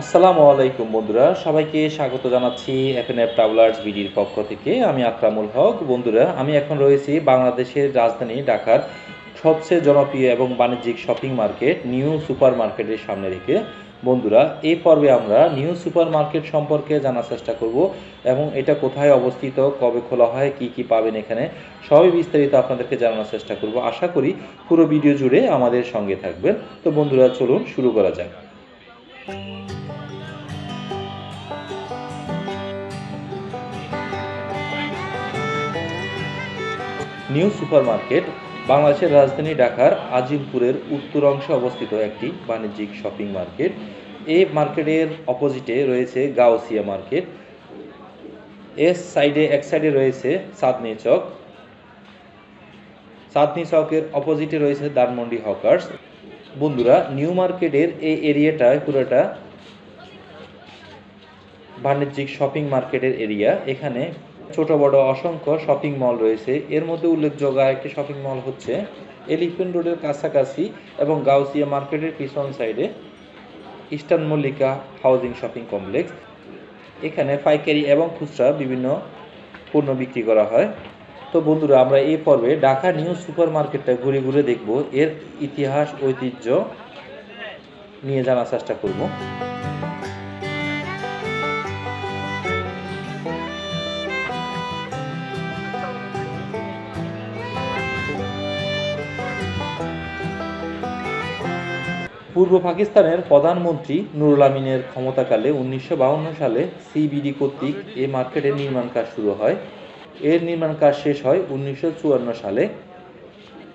আসসালামু আলাইকুম বন্ধুরা, সবাইকে স্বাগত জানাচ্ছি এফএনএফ ট্রাভেলার্স বিডির পক্ষ থেকে। আমি আকরামুল হক। বন্ধুরা, আমি এখন রয়েছি বাংলাদেশের রাজধানী ঢাকার সবচেয়ে জনপ্রিয় এবং বাণিজ্যিক শপিং মার্কেট নিউ সুপার মার্কেটের সামনে রেখে। বন্ধুরা, এই পর্বে আমরা নিউ সুপার মার্কেট সম্পর্কে জানার চেষ্টা করব এবং এটা কোথায় অবস্থিত, কবে খোলা হয়, কি কি পাবেন এখানে, সবই বিস্তারিত আপনাদেরকে জানানোর চেষ্টা করব। আশা করি পুরো ভিডিও জুড়ে আমাদের সঙ্গে থাকবেন। তো বন্ধুরা, চলুন শুরু করা যাক। নিউ সুপার মার্কেট বাংলাদেশের রাজধানী ঢাকার আজিমপুরের উত্তর অংশে অবস্থিত একটি বাণিজ্যিক শপিং মার্কেট। এই মার্কেটের অপোজিটে রয়েছে গাউসিয়া মার্কেট। এর সাইডে, এক সাইডে রয়েছে চাঁদনি চক। চাঁদনি চকের অপোজিটে রয়েছে দানমন্ডি হকার্স। বন্ধুরা, নিউ মার্কেটের এই এরিয়াটায় পুরোটা বাণিজ্যিক শপিং মার্কেটের এরিয়া। এখানে ছোট, বড়, অসংখ্য শপিং মল রয়েছে। এর মধ্যে উল্লেখযোগ্য একটি শপিং মল হচ্ছে এলিফেন্ট রোডের কাছাকাছি এবং গাউসিয়া মার্কেটের পিছন সাইডে Eastern Mallika housing shopping complex এখানে পাইকারি এবং খুচরা বিভিন্ন পণ্য বিক্রি করা হয়। তো বন্ধুরা, আমরা এই পর্বে ঢাকা নিউ সুপার মার্কেটটা ঘুরে ঘুরে দেখব। এর ইতিহাস, ঐতিহ্য নিয়ে জানার চেষ্টা করব। পূর্ব পাকিস্তানের প্রধানমন্ত্রী নুরুল আমিনের ক্ষমতাকালে উনিশশো সালে সিবিডি কর্তৃক এই মার্কেটের নির্মাণ কাজ শুরু হয়। এর নির্মাণ কাজ শেষ হয় উনিশশো চুয়ান্ন সালে।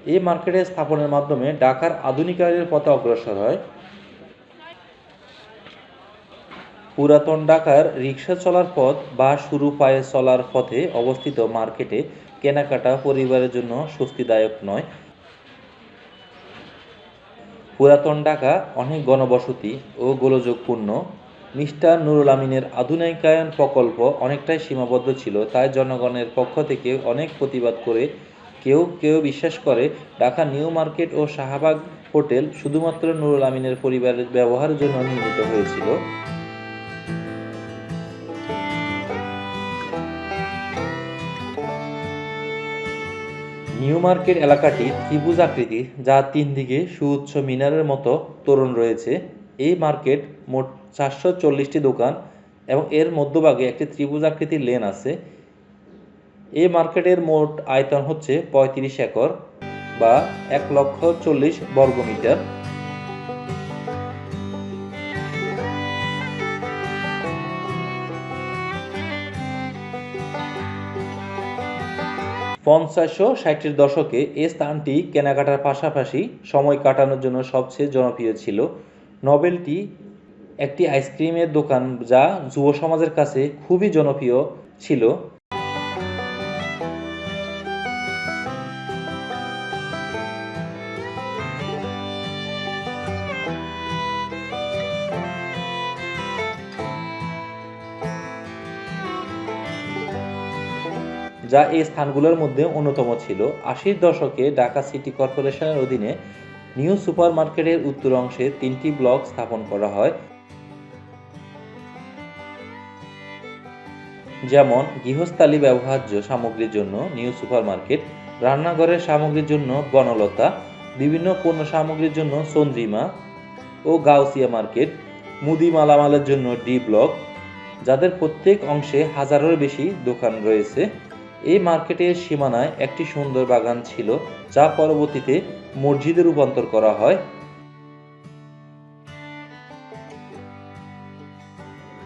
এই মার্কেটের স্থাপনের মাধ্যমে ঢাকার আধুনিকায়নের পথে অগ্রসর হয়। পুরাতন ঢাকার রিক্সা চলার পথ বা শুরু পায়ে চলার পথে অবস্থিত মার্কেটে কেনাকাটা পরিবারের জন্য স্বস্তিদায়ক নয়। পুরাতন ঢাকা, অনেক গণবসতি ও গোলযোগপূর্ণ। মিস্টার নুরুল আমিনের আধুনিকায়ন প্রকল্প অনেকটাই সীমাবদ্ধ ছিল, তাই জনগণের পক্ষ থেকে অনেক প্রতিবাদ করে কেউ কেউ বিশ্বাস করে, ঢাকা নিউ মার্কেট ও শাহবাগ হোটেল শুধুমাত্র নুরুল আমিনের পরিবারের ব্যবহারের জন্য নির্মিত হয়েছিল। নিউ মার্কেট এলাকাটি ত্রিভুজ আকৃতির, যা তিন দিকে সুউচ্চ মিনারের মতো তোরণ রয়েছে। এই মার্কেট মোট চারশো চল্লিশটি দোকান এবং এর মধ্যভাগে একটি ত্রিভুজ আকৃতির লেন আছে। এই মার্কেটের মোট আয়তন হচ্ছে পঁয়ত্রিশ একর বা এক লক্ষ চল্লিশ বর্গমিটার। পঞ্চাশ ও ষাটের দশকে এ স্থানটি কেনাকাটার পাশাপাশি সময় কাটানোর জন্য সবচেয়ে জনপ্রিয় ছিল। নভেলটি একটি আইসক্রিমের দোকান যা যুব সমাজের কাছে খুবই জনপ্রিয় ছিল। যা এই স্থানগুলোর মধ্যে অন্যতম ছিল। আশির দশকে ঢাকা সিটি কর্পোরেশনের অধীনে নিউ সুপার মার্কেটের উত্তর অংশে তিনটি ব্লক স্থাপন করা হয়। যেমন, গৃহস্থালী ব্যবহার্য সামগ্রীর জন্য নিউ সুপার মার্কেট রান্নাঘরের সামগ্রীর জন্য বনলতা, বিভিন্ন পণ্য সামগ্রীর জন্য চন্দ্রিমা ও গাউসিয়া মার্কেট, মুদি মালামালের জন্য ডি ব্লক, যাদের প্রত্যেক অংশে হাজারের বেশি দোকান রয়েছে। এই মার্কেটের সীমানায় একটি সুন্দর বাগান ছিল, যা পরবর্তীতে মসজিদে রূপান্তর করা হয়।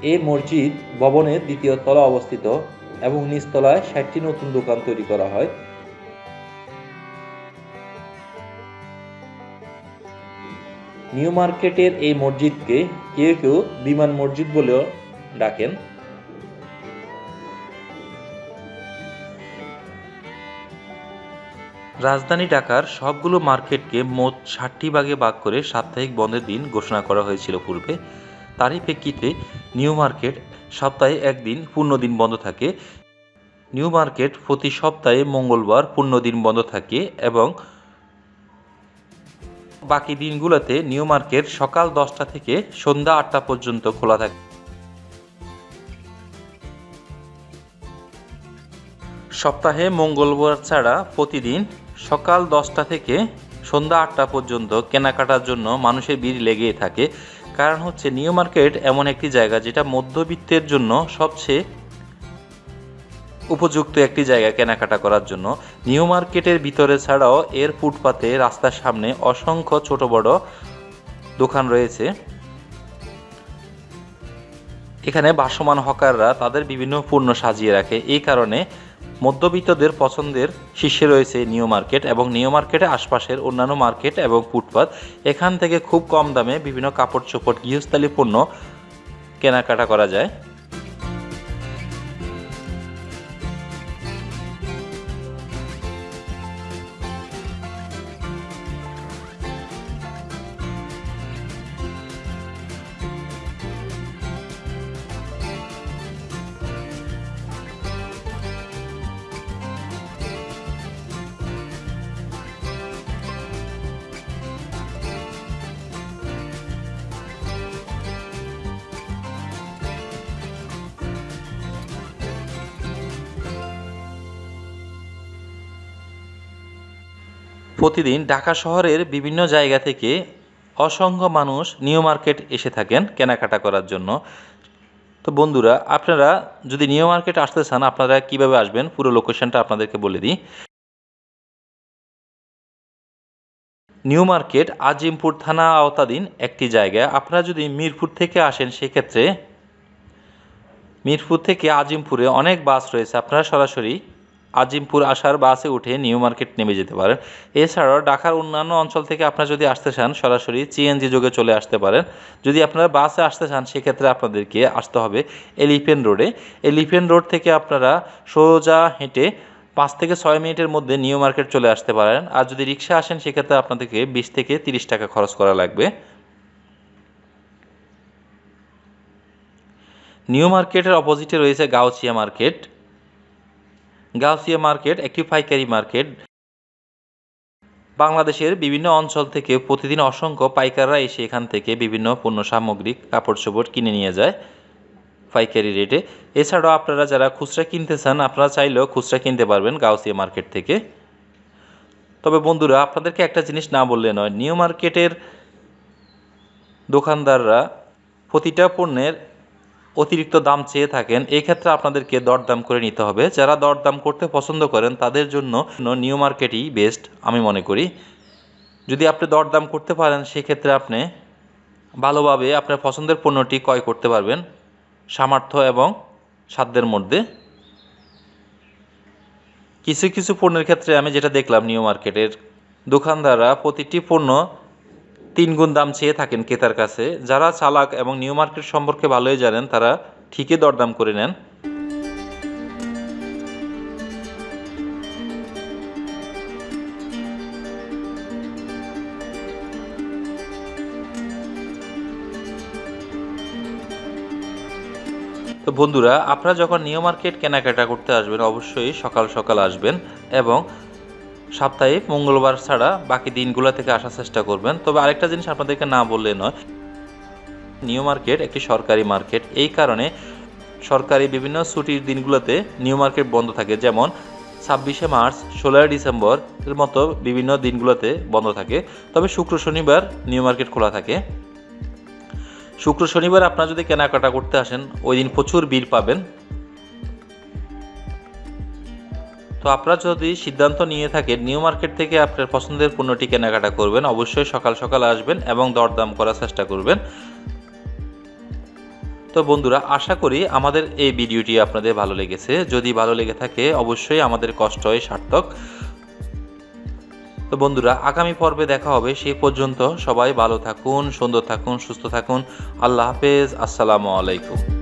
এই মসজিদ ভবনের দ্বিতীয় তলা অবস্থিত এবং নিচতলায় ষাটটি নতুন দোকান তৈরি করা হয়। নিউ মার্কেটের এই মসজিদকে কেউ কেউ বিমান মসজিদ বলেও ডাকেন। রাজধানী ঢাকার সবগুলো মার্কেটকে মোট ষাটটি ভাগে ভাগ করে সাপ্তাহিক বন্ধের দিন ঘোষণা করা হয়েছিল পূর্বে। তারই প্রেক্ষিতে নিউ মার্কেট সপ্তাহে একদিন পূর্ণ দিন বন্ধ থাকে। নিউ মার্কেট প্রতি সপ্তাহে মঙ্গলবার পূর্ণ দিন বন্ধ থাকে এবং বাকি দিনগুলোতে নিউ মার্কেট সকাল দশটা থেকে সন্ধ্যা আটটা পর্যন্ত খোলা থাকে। সপ্তাহে মঙ্গলবার ছাড়া প্রতিদিন সকাল দশটা থেকে সন্ধ্যা আটটা পর্যন্ত কেনাকাটার জন্য মানুষের ভিড় লেগেই থাকে। কারণ হচ্ছে নিউ মার্কেট এমন একটি জায়গা যেটা মধ্যবিত্তের জন্য সবচেয়ে উপযুক্ত একটি জায়গা কেনাকাটা করার জন্য। নিউ মার্কেটের ভিতরে ছাড়াও এর ফুটপাতে রাস্তার সামনে অসংখ্য ছোট বড় দোকান রয়েছে। এখানে ভাসমান হকাররা তাদের বিভিন্ন পণ্য সাজিয়ে রাখে। এই কারণে মধ্যবিত্তদের পছন্দের শীর্ষে রয়েছে নিউ মার্কেট এবং নিউ মার্কেটে আশপাশের অন্যান্য মার্কেট এবং ফুটপাত। এখান থেকে খুব কম দামে বিভিন্ন কাপড় চোপড় গৃহস্থালী পণ্য কেনাকাটা করা যায়। প্রতিদিন ঢাকা শহরের বিভিন্ন জায়গা থেকে অসংখ্য মানুষ নিউ মার্কেট এসে থাকেন কেনাকাটা করার জন্য। তো বন্ধুরা, আপনারা যদি নিউ মার্কেট আসতে চান, আপনারা কীভাবে আসবেন? পুরো লোকেশনটা আপনাদেরকে বলে দিই। নিউ মার্কেট আজিমপুর থানা আওতাধীন একটি জায়গা। আপনারা যদি মিরপুর থেকে আসেন, সেক্ষেত্রে মিরপুর থেকে আজিমপুরে অনেক বাস রয়েছে। আপনারা সরাসরি আজিমপুর আসার বাসে উঠে নিউ মার্কেট নেমে যেতে পারেন। এছাড়াও ঢাকার অন্যান্য অঞ্চল থেকে আপনারা যদি আসতে চান, সরাসরি সিএনজি যোগে চলে আসতে পারেন। যদি আপনারা বাসে আসতে চান, সেক্ষেত্রে আপনাদেরকে আসতে হবে এলিফেন রোডে। এলিফেন রোড থেকে আপনারা সোজা হেঁটে পাঁচ থেকে ছয় মিনিটের মধ্যে নিউ মার্কেট চলে আসতে পারেন। আর যদি রিক্সা আসেন, সেক্ষেত্রে আপনাদেরকে বিশ থেকে তিরিশ টাকা খরচ করা লাগবে। নিউ মার্কেটের অপোজিটে রয়েছে গাউছিয়া মার্কেট। গাউসিয়া মার্কেট, একটি পাইকারি মার্কেট। বাংলাদেশের বিভিন্ন অঞ্চল থেকে প্রতিদিন অসংখ্য পাইকাররা এসে এখান থেকে বিভিন্ন পণ্য সামগ্রী কাপড় চোপড় কিনে নিয়ে যায় পাইকারি রেটে। এছাড়াও আপনারা যারা খুচরা কিনতে চান, আপনারা চাইলেও খুচরা কিনতে পারবেন গাউসিয়া মার্কেট থেকে। তবে বন্ধুরা, আপনাদেরকে একটা জিনিস না বললে নয়, নিউ মার্কেটের দোকানদাররা প্রতিটা পণ্যের অতিরিক্ত দাম চেয়ে থাকেন, এই ক্ষেত্রে আপনাদেরকে দরদাম করে নিতে হবে। যারা দরদাম করতে পছন্দ করেন, তাদের জন্য নিউ মার্কেটই বেস্ট, আমি মনে করি। যদি আপনি দরদাম করতে পারেন, সেক্ষেত্রে আপনি ভালোভাবে আপনার পছন্দের পণ্যটি ক্রয় করতে পারবেন, সামর্থ্য এবং সাধ্যের মধ্যে। কিছু কিছু পণ্যের ক্ষেত্রে আমি যেটা দেখলাম, নিউ মার্কেটের দোকানদাররা প্রতিটি পণ্য তিন গুণ দাম চেয়ে থাকেন ক্রেতার কাছে। যারা চালাক এবং নিউ মার্কেট সম্পর্কে ভালোই জানেন, তারা ঠিকই দরদাম করে নেন। তো বন্ধুরা, আপনারা যখন নিউ মার্কেট কেনাকাটা করতে আসবেন, অবশ্যই সকাল সকাল আসবেন এবং সাপ্তাহিক, মঙ্গলবার ছাড়া বাকি দিনগুলো থেকে আসার চেষ্টা করবেন। তবে আরেকটা জিনিস আপনাদেরকে না বললে নয়, নিউ মার্কেট একটি সরকারি মার্কেট। এই কারণে সরকারি বিভিন্ন ছুটির দিনগুলোতে নিউ মার্কেট বন্ধ থাকে। যেমন ছাব্বিশে মার্চ, ষোলোই ডিসেম্বর এর মতো বিভিন্ন দিনগুলোতে বন্ধ থাকে। তবে শুক্র, শনিবার নিউ মার্কেট খোলা থাকে। শুক্র, শনিবার আপনারা যদি কেনাকাটা করতে আসেন, ওই দিন প্রচুর ভিড় পাবেন। তো আপনারা যদি সিদ্ধান্ত নিয়ে থাকেন, নিউ মার্কেট থেকে আপনার পছন্দের পণ্যটি কেনাকাটা করবেন, অবশ্যই সকাল সকাল আসবেন এবং দরদাম করার চেষ্টা করবেন। তো বন্ধুরা, আশা করি আমাদের এই ভিডিওটি আপনাদের ভালো লেগেছে। যদি ভালো লেগে থাকে, অবশ্যই আমাদের কষ্ট হয় সার্থক। তো বন্ধুরা, আগামী পর্বে দেখা হবে সেই পর্যন্ত সবাই ভালো থাকুন, সুন্দর থাকুন, সুস্থ থাকুন। আল্লাহ হাফেজ, আসসালামু আলাইকুম।